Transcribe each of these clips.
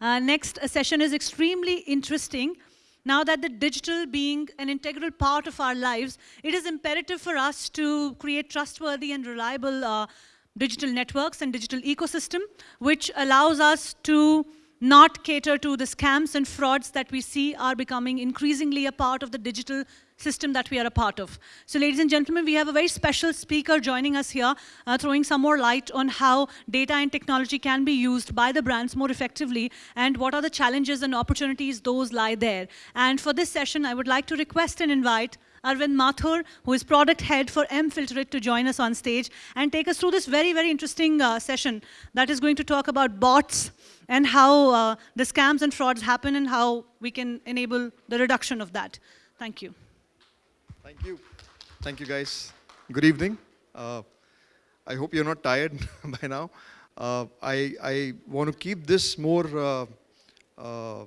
Uh, next session is extremely interesting. Now that the digital being an integral part of our lives, it is imperative for us to create trustworthy and reliable uh, digital networks and digital ecosystem, which allows us to not cater to the scams and frauds that we see are becoming increasingly a part of the digital system that we are a part of. So ladies and gentlemen, we have a very special speaker joining us here, uh, throwing some more light on how data and technology can be used by the brands more effectively and what are the challenges and opportunities those lie there. And for this session, I would like to request and invite Arvind Mathur, who is product head for mFilterit to join us on stage and take us through this very, very interesting uh, session that is going to talk about bots and how uh, the scams and frauds happen and how we can enable the reduction of that. Thank you. Thank you. Thank you, guys. Good evening. Uh, I hope you're not tired by now. Uh, I, I want to keep this more, uh, uh,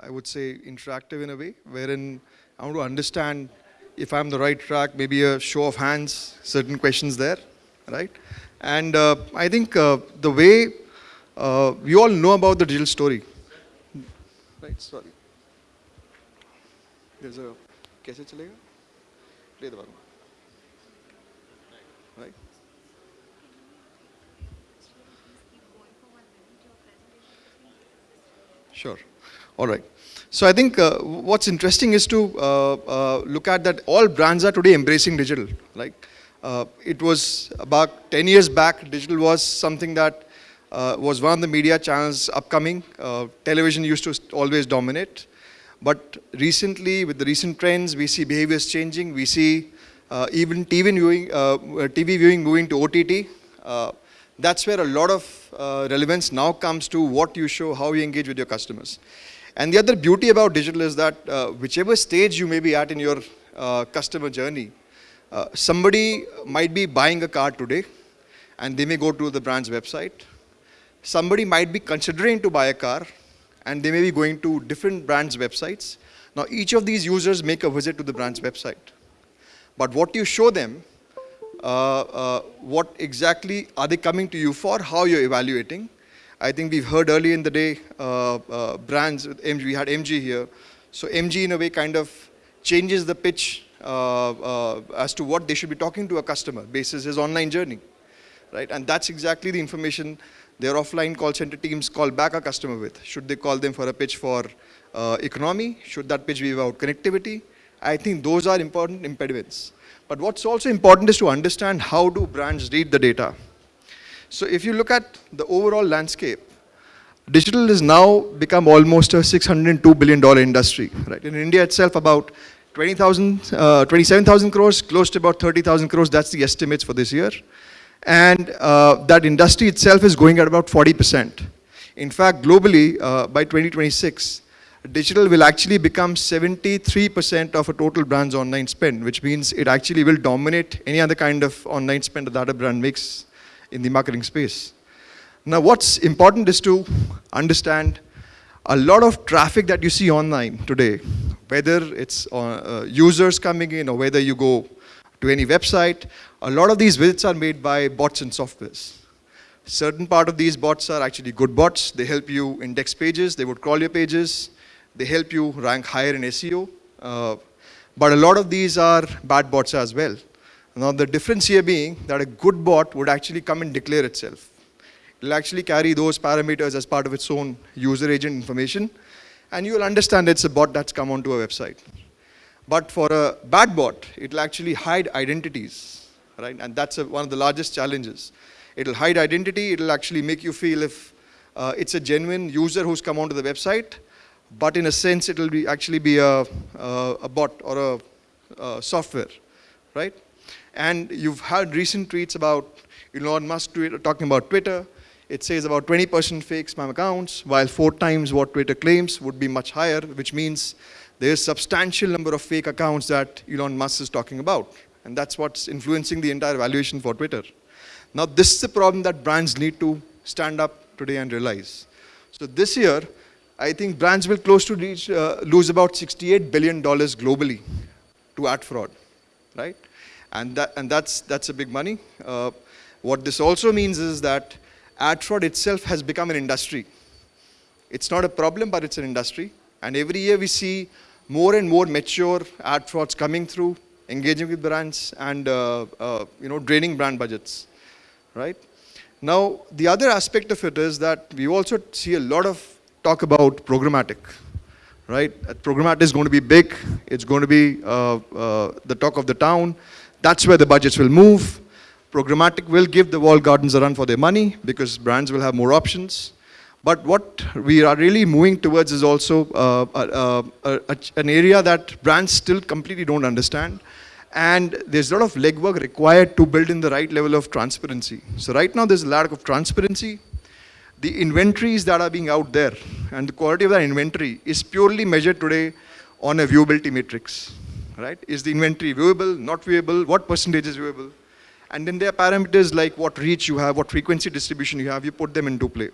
I would say, interactive in a way, wherein I want to understand if I'm the right track, maybe a show of hands, certain questions there, right? And uh, I think uh, the way uh, we all know about the digital story. Right, sorry. There's a, कैसे चलेगा? Play the button. Right? Sure. All right. So I think uh, what's interesting is to uh, uh, look at that all brands are today embracing digital. Like uh, it was about 10 years back, digital was something that uh, was one of the media channels upcoming. Uh, television used to always dominate. But recently, with the recent trends, we see behaviors changing. We see even TV viewing, TV viewing moving to OTT. that's where a lot of relevance now comes to what you show, how you engage with your customers. And the other beauty about digital is that uh, whichever stage you may be at in your uh, customer journey, uh, somebody might be buying a car today and they may go to the brand's website. Somebody might be considering to buy a car and they may be going to different brands' websites. Now each of these users make a visit to the brand's website. But what you show them, uh, uh, what exactly are they coming to you for, how you're evaluating, I think we've heard early in the day uh, uh, brands, with MG, we had MG here. So MG in a way kind of changes the pitch uh, uh, as to what they should be talking to a customer basis his online journey, right? And that's exactly the information their offline call center teams call back a customer with. Should they call them for a pitch for uh, economy? Should that pitch be about connectivity? I think those are important impediments. But what's also important is to understand how do brands read the data. So if you look at the overall landscape, digital has now become almost a $602 billion industry. Right? In India itself, about 20,000, uh, 27,000 crores, close to about 30,000 crores, that's the estimates for this year. And uh, that industry itself is going at about 40%. In fact, globally, uh, by 2026, digital will actually become 73% of a total brand's online spend, which means it actually will dominate any other kind of online spend that a brand makes in the marketing space. Now what's important is to understand a lot of traffic that you see online today, whether it's uh, uh, users coming in or whether you go to any website, a lot of these visits are made by bots and softwares. Certain part of these bots are actually good bots. They help you index pages, they would crawl your pages, they help you rank higher in SEO. Uh, but a lot of these are bad bots as well. Now the difference here being that a good bot would actually come and declare itself. It'll actually carry those parameters as part of its own user agent information and you will understand it's a bot that's come onto a website. But for a bad bot, it'll actually hide identities, right? And that's a, one of the largest challenges. It'll hide identity, it'll actually make you feel if uh, it's a genuine user who's come onto the website, but in a sense it'll be actually be a, a, a bot or a, a software, right? And you've had recent tweets about Elon Musk talking about Twitter. It says about 20% fake spam accounts, while four times what Twitter claims would be much higher, which means there's substantial number of fake accounts that Elon Musk is talking about. And that's what's influencing the entire valuation for Twitter. Now this is the problem that brands need to stand up today and realize. So this year, I think brands will close to reach, uh, lose about $68 billion globally to ad fraud, right? And, that, and that's, that's a big money. Uh, what this also means is that ad fraud itself has become an industry. It's not a problem, but it's an industry. And every year we see more and more mature ad frauds coming through, engaging with brands and uh, uh, you know draining brand budgets, right? Now the other aspect of it is that we also see a lot of talk about programmatic, right? Programmatic is going to be big. It's going to be uh, uh, the talk of the town. That's where the budgets will move. Programmatic will give the walled gardens a run for their money because brands will have more options. But what we are really moving towards is also uh, uh, uh, an area that brands still completely don't understand. And there's a lot of legwork required to build in the right level of transparency. So right now there's a lack of transparency. The inventories that are being out there and the quality of that inventory is purely measured today on a viewability matrix, right? Is the inventory viewable, not viewable, what percentage is viewable? And then there are parameters like what reach you have, what frequency distribution you have, you put them into play.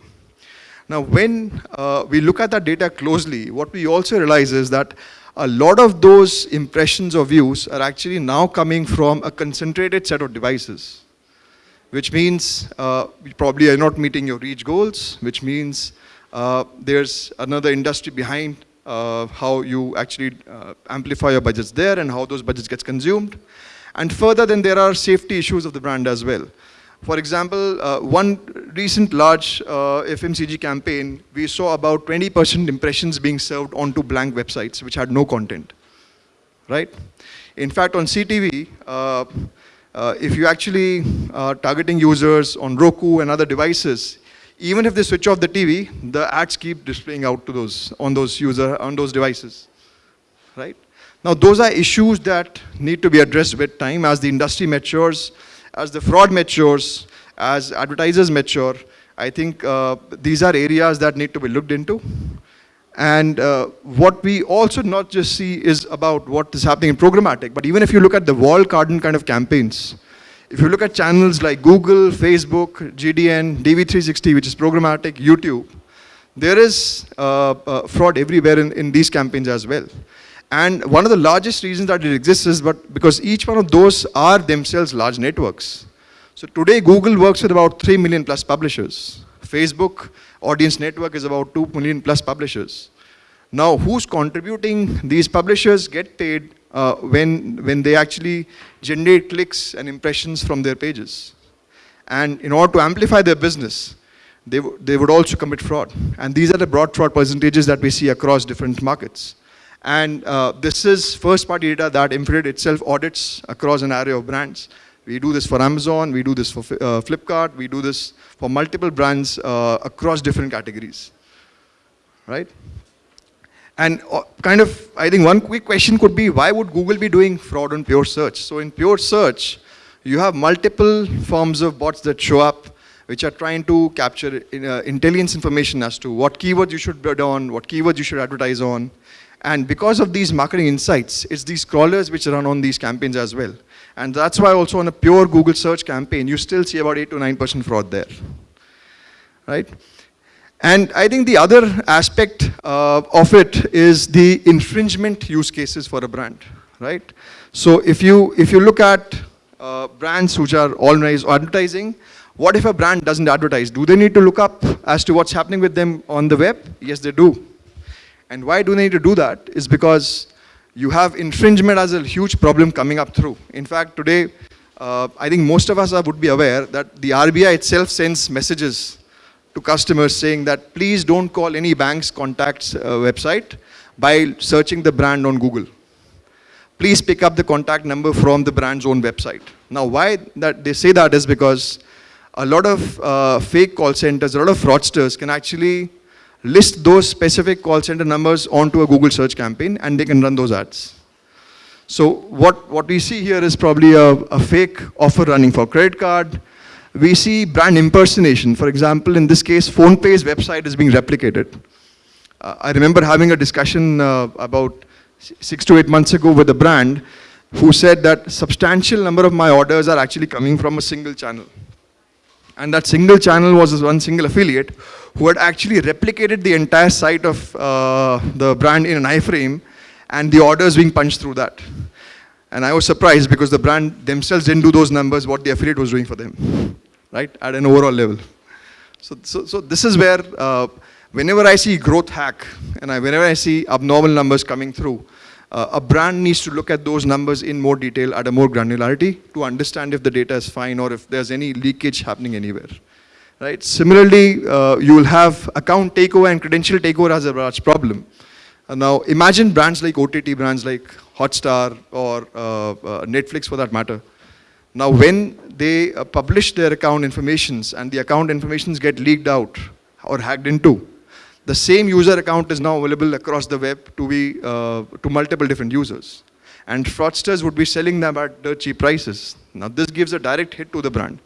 Now, when uh, we look at that data closely, what we also realize is that a lot of those impressions or views are actually now coming from a concentrated set of devices, which means uh, you probably are not meeting your reach goals, which means uh, there's another industry behind uh, how you actually uh, amplify your budgets there and how those budgets gets consumed. And further, then there are safety issues of the brand as well. For example, uh, one recent large uh, FMCG campaign, we saw about 20% impressions being served onto blank websites which had no content, right? In fact, on CTV, uh, uh, if you actually are uh, targeting users on Roku and other devices, even if they switch off the TV, the ads keep displaying out to those, on those user, on those devices, right? Now, those are issues that need to be addressed with time as the industry matures, as the fraud matures, as advertisers mature, I think uh, these are areas that need to be looked into. And uh, what we also not just see is about what is happening in programmatic, but even if you look at the walled garden kind of campaigns, if you look at channels like Google, Facebook, GDN, DV360, which is programmatic, YouTube, there is uh, uh, fraud everywhere in, in these campaigns as well. And one of the largest reasons that it exists is but because each one of those are themselves large networks. So today Google works with about 3 million plus publishers. Facebook audience network is about 2 million plus publishers. Now who's contributing? These publishers get paid uh, when, when they actually generate clicks and impressions from their pages. And in order to amplify their business, they, they would also commit fraud. And these are the broad fraud percentages that we see across different markets. And uh, this is first party data that mFilterit itself audits across an array of brands. We do this for Amazon, we do this for uh, Flipkart, we do this for multiple brands uh, across different categories, right? And uh, kind of, I think one quick question could be, why would Google be doing fraud on pure search? So in pure search, you have multiple forms of bots that show up which are trying to capture uh, intelligence information as to what keywords you should bid on, what keywords you should advertise on, and because of these marketing insights, it's these crawlers which run on these campaigns as well. And that's why also on a pure Google search campaign, you still see about 8 to 9% fraud there, right? And I think the other aspect uh, of it is the infringement use cases for a brand, right? So if you, if you look at uh, brands which are always advertising, what if a brand doesn't advertise? Do they need to look up as to what's happening with them on the web? Yes, they do. And why do they need to do that is because you have infringement as a huge problem coming up through. In fact, today, uh, I think most of us are, would be aware that the RBI itself sends messages to customers saying that please don't call any bank's contacts uh, website by searching the brand on Google. Please pick up the contact number from the brand's own website. Now, why that they say that is because a lot of uh, fake call centers, a lot of fraudsters can actually list those specific call center numbers onto a Google search campaign and they can run those ads. So what, what we see here is probably a, a fake offer running for credit card. We see brand impersonation. For example, in this case, PhonePe's website is being replicated. Uh, I remember having a discussion uh, about six to eight months ago with a brand who said that substantial number of my orders are actually coming from a single channel. And that single channel was one single affiliate who had actually replicated the entire site of uh, the brand in an iframe and the orders being punched through that. And I was surprised because the brand themselves didn't do those numbers, what the affiliate was doing for them, right, at an overall level. So, so, so this is where uh, whenever I see growth hack and I, whenever I see abnormal numbers coming through, uh, a brand needs to look at those numbers in more detail at a more granularity to understand if the data is fine or if there's any leakage happening anywhere. Right? Similarly, uh, you will have account takeover and credential takeover as a large problem. Uh, now, imagine brands like OTT brands like Hotstar or uh, uh, Netflix for that matter. Now, when they uh, publish their account informations and the account informations get leaked out or hacked into, the same user account is now available across the web to be uh, to multiple different users. And fraudsters would be selling them at dirt cheap prices. Now, this gives a direct hit to the brand.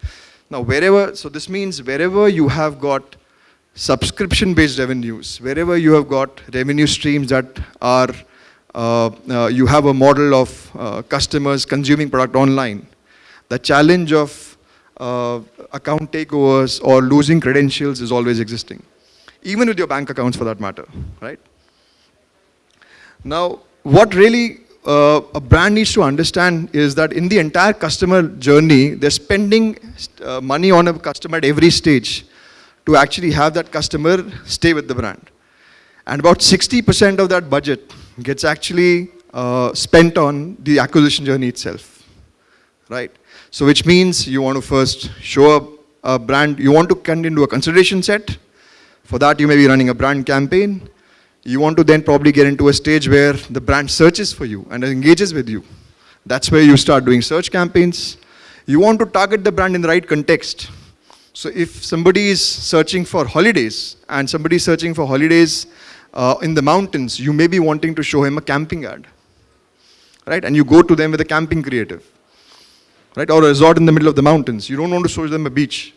Now, wherever, so this means wherever you have got subscription-based revenues, wherever you have got revenue streams that are, uh, uh, you have a model of uh, customers consuming product online, the challenge of uh, account takeovers or losing credentials is always existing, even with your bank accounts for that matter, right? Now, what really uh, a brand needs to understand is that in the entire customer journey, they're spending uh, money on a customer at every stage to actually have that customer stay with the brand. And about 60% of that budget gets actually uh, spent on the acquisition journey itself, right? So which means you want to first show up a brand, you want to get into a consideration set. For that, you may be running a brand campaign. You want to then probably get into a stage where the brand searches for you and engages with you. That's where you start doing search campaigns. You want to target the brand in the right context. So if somebody is searching for holidays and somebody is searching for holidays uh, in the mountains, you may be wanting to show him a camping ad, right? And you go to them with a camping creative, right? Or a resort in the middle of the mountains. You don't want to show them a beach,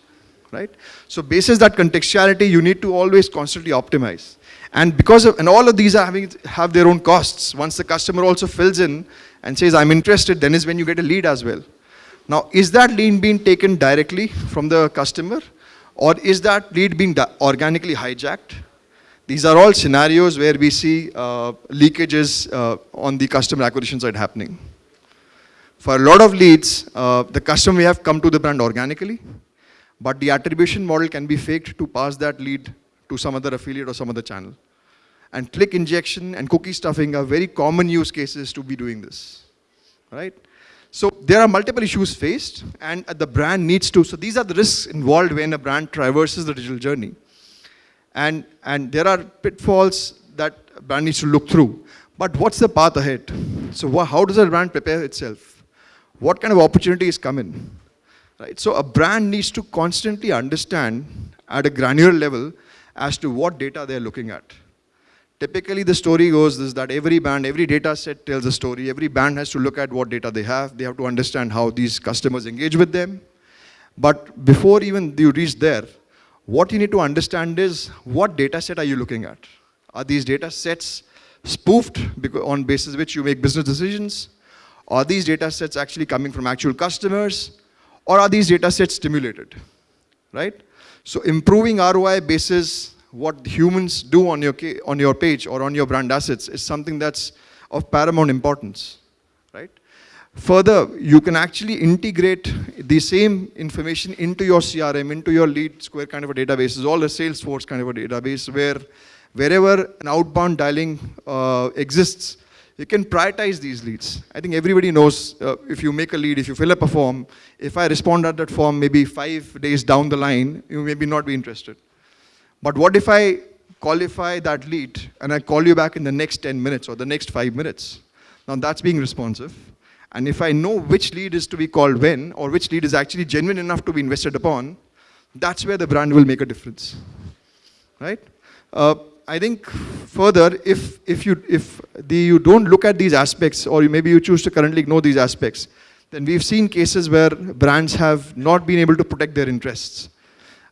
right? So basis that contextuality, you need to always constantly optimize. And because of, and all of these are having, have their own costs. Once the customer also fills in and says, I'm interested, then is when you get a lead as well. Now, is that lead being taken directly from the customer or is that lead being organically hijacked? These are all scenarios where we see uh, leakages uh, on the customer acquisition side happening. For a lot of leads, uh, the customer may have come to the brand organically, but the attribution model can be faked to pass that lead to some other affiliate or some other channel. And click injection and cookie stuffing are very common use cases to be doing this, right? So there are multiple issues faced and uh, the brand needs to, so these are the risks involved when a brand traverses the digital journey. And, and there are pitfalls that a brand needs to look through. But what's the path ahead? So how does a brand prepare itself? What kind of opportunities come in? Right? So a brand needs to constantly understand at a granular level as to what data they're looking at. Typically, the story goes is that every band, every data set tells a story. Every band has to look at what data they have. They have to understand how these customers engage with them. But before even you reach there, what you need to understand is what data set are you looking at? Are these data sets spoofed on basis which you make business decisions? Are these data sets actually coming from actual customers? Or are these data sets stimulated, right? So improving ROI basis what humans do on your, on your page or on your brand assets is something that's of paramount importance, right? Further, you can actually integrate the same information into your CRM, into your LeadSquared kind of a database, all a Salesforce kind of a database where wherever an outbound dialing uh, exists, you can prioritize these leads. I think everybody knows uh, if you make a lead, if you fill up a form, if I respond at that form maybe five days down the line, you maybe not be interested. But what if I qualify that lead and I call you back in the next 10 minutes or the next five minutes? Now that's being responsive. And if I know which lead is to be called when or which lead is actually genuine enough to be invested upon, that's where the brand will make a difference, right? Uh, I think further, if, if, you, if the, you don't look at these aspects or maybe you choose to currently ignore these aspects, then we've seen cases where brands have not been able to protect their interests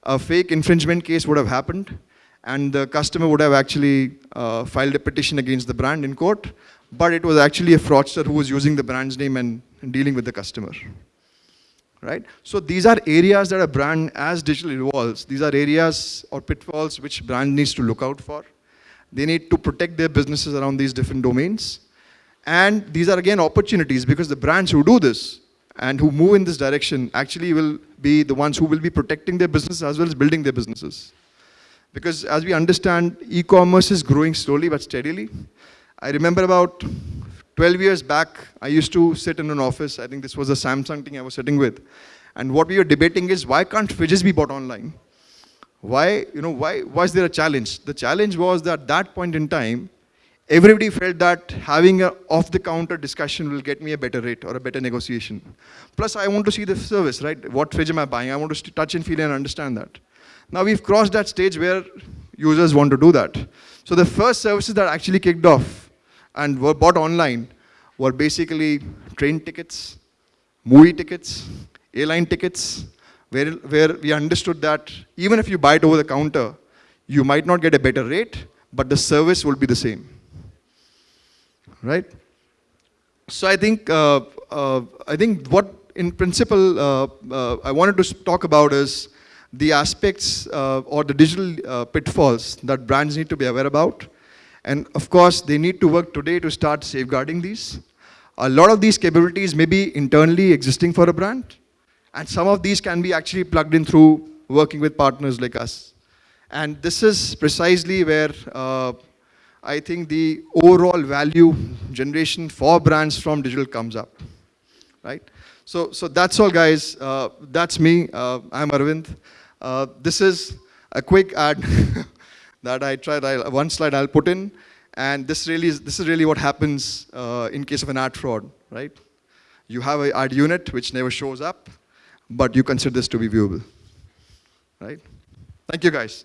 a fake infringement case would have happened and the customer would have actually uh, filed a petition against the brand in court, but it was actually a fraudster who was using the brand's name and, and dealing with the customer. Right? So these are areas that a brand, as digital evolves, these are areas or pitfalls which brand needs to look out for. They need to protect their businesses around these different domains. And these are again opportunities because the brands who do this and who move in this direction actually will be the ones who will be protecting their business as well as building their businesses. Because as we understand, e-commerce is growing slowly but steadily. I remember about 12 years back, I used to sit in an office, I think this was a Samsung thing I was sitting with, and what we were debating is why can't fridges be bought online? Why, you know, why was there a challenge? The challenge was that at that point in time, everybody felt that having an off-the-counter discussion will get me a better rate or a better negotiation. Plus, I want to see the service, right? What fridge am I buying? I want to touch and feel and understand that. Now we've crossed that stage where users want to do that. So the first services that actually kicked off and were bought online were basically train tickets, movie tickets, airline tickets, where, where we understood that even if you buy it over the counter, you might not get a better rate, but the service will be the same right? So I think, uh, uh, I think what in principle uh, uh I wanted to talk about is the aspects uh, or the digital uh, pitfalls that brands need to be aware about. And of course, they need to work today to start safeguarding these. A lot of these capabilities may be internally existing for a brand, and some of these can be actually plugged in through working with partners like us. And this is precisely where I think the overall value generation for brands from digital comes up, right? So, so that's all guys, uh, that's me, uh, I'm Arvind. Uh, this is a quick ad that I tried, I, one slide I'll put in, and this really is, this is really what happens uh, in case of an ad fraud, right? You have an ad unit which never shows up, but you consider this to be viewable, right? Thank you guys.